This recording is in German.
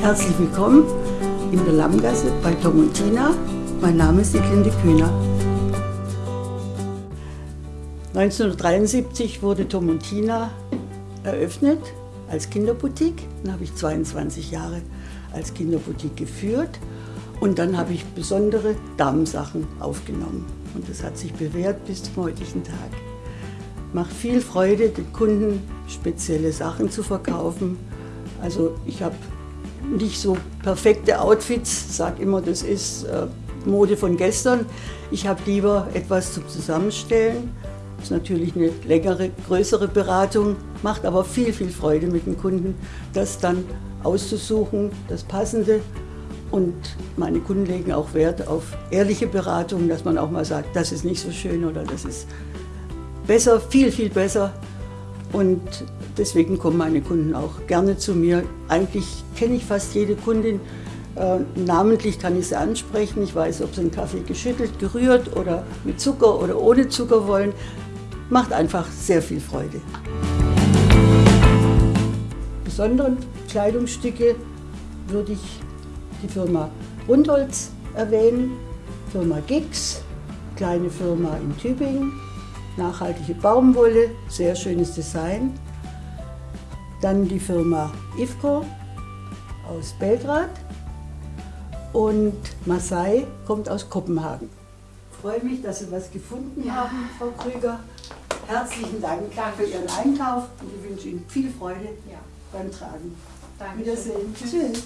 Herzlich willkommen in der Lammgasse bei Tom und Tina. Mein Name ist Sieglinde Kühner. 1973 wurde Tom und Tina eröffnet als Kinderboutique. Dann habe ich 22 Jahre als Kinderboutique geführt und dann habe ich besondere Damensachen aufgenommen. Und das hat sich bewährt bis zum heutigen Tag. Macht viel Freude, den Kunden spezielle Sachen zu verkaufen. Also ich habe nicht so perfekte Outfits, sage immer, das ist äh, Mode von gestern. Ich habe lieber etwas zum Zusammenstellen. Das ist natürlich eine längere, größere Beratung, macht aber viel, viel Freude mit den Kunden, das dann auszusuchen, das Passende. Und meine Kunden legen auch Wert auf ehrliche Beratung, dass man auch mal sagt, das ist nicht so schön oder das ist besser, viel, viel besser. Und deswegen kommen meine Kunden auch gerne zu mir. Eigentlich kenne ich fast jede Kundin. Äh, namentlich kann ich sie ansprechen. Ich weiß, ob sie einen Kaffee geschüttelt, gerührt oder mit Zucker oder ohne Zucker wollen. Macht einfach sehr viel Freude. Besonderen Kleidungsstücke würde ich die Firma Rundholz erwähnen, Firma Gix, kleine Firma in Tübingen, nachhaltige Baumwolle, sehr schönes Design. Dann die Firma Ifco aus Belgrad und Masai kommt aus Kopenhagen. Ich freue mich, dass Sie was gefunden ja. haben, Frau Krüger. Herzlichen Dank Danke. für Ihren Einkauf und ich wünsche Ihnen viel Freude ja. beim Tragen. Danke. Wiedersehen. Tschüss. Tschüss.